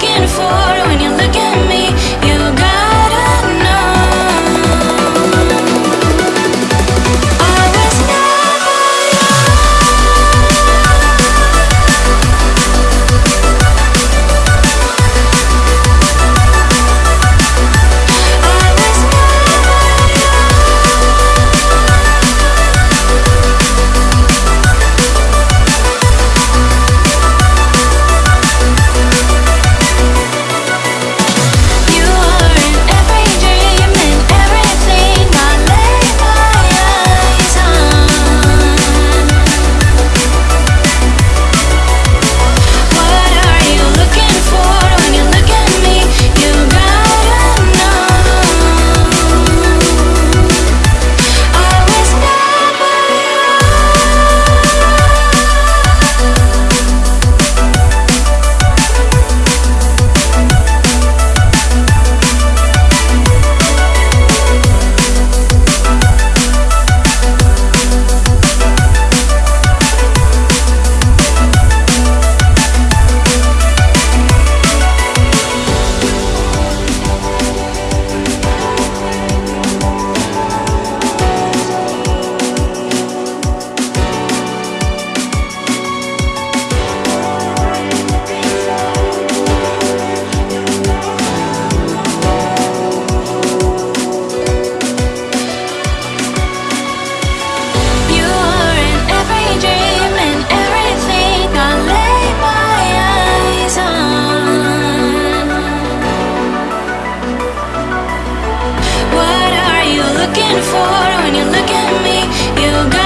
looking for when you're looking for when you look at me. You got